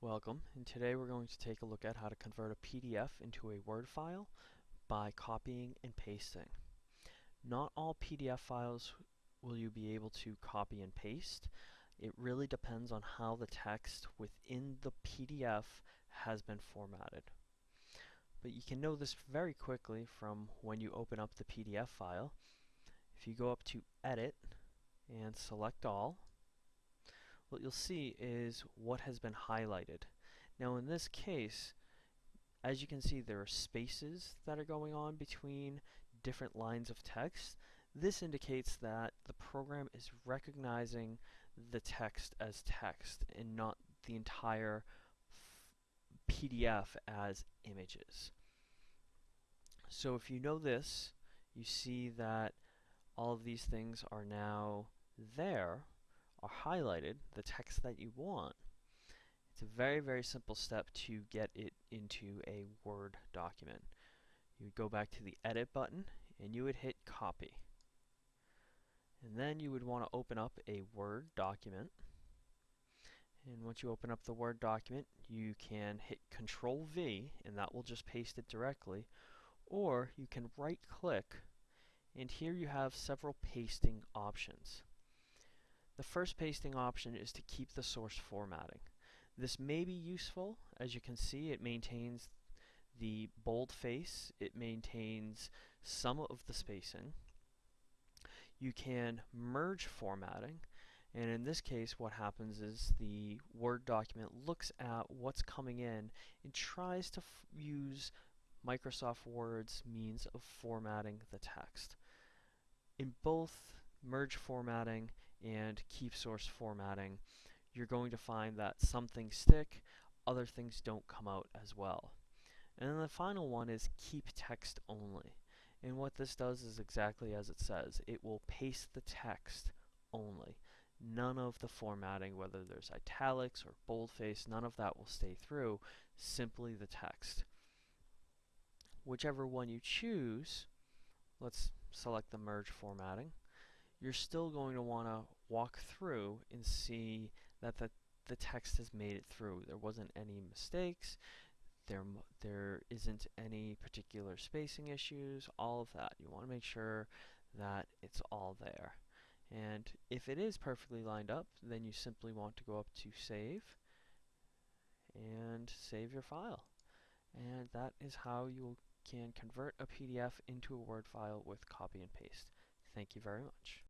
Welcome, and today we're going to take a look at how to convert a PDF into a Word file by copying and pasting. Not all PDF files will you be able to copy and paste. It really depends on how the text within the PDF has been formatted. But you can know this very quickly from when you open up the PDF file. If you go up to Edit and select All, what you'll see is what has been highlighted. Now in this case, as you can see there are spaces that are going on between different lines of text. This indicates that the program is recognizing the text as text and not the entire PDF as images. So if you know this, you see that all of these things are now there are highlighted, the text that you want, it's a very, very simple step to get it into a Word document. You would go back to the Edit button and you would hit Copy. And then you would want to open up a Word document. And once you open up the Word document, you can hit Control V and that will just paste it directly. Or you can right click and here you have several pasting options. The first pasting option is to keep the source formatting. This may be useful. As you can see, it maintains the boldface. It maintains some of the spacing. You can merge formatting. And in this case, what happens is the Word document looks at what's coming in and tries to use Microsoft Word's means of formatting the text. In both merge formatting and keep source formatting, you're going to find that some things stick, other things don't come out as well. And then the final one is keep text only. And what this does is exactly as it says. It will paste the text only. None of the formatting, whether there's italics or boldface, none of that will stay through, simply the text. Whichever one you choose, let's select the merge formatting you're still going to want to walk through and see that the, the text has made it through. There wasn't any mistakes, there, there isn't any particular spacing issues, all of that. You want to make sure that it's all there. And if it is perfectly lined up, then you simply want to go up to Save and save your file. And that is how you can convert a PDF into a Word file with copy and paste. Thank you very much.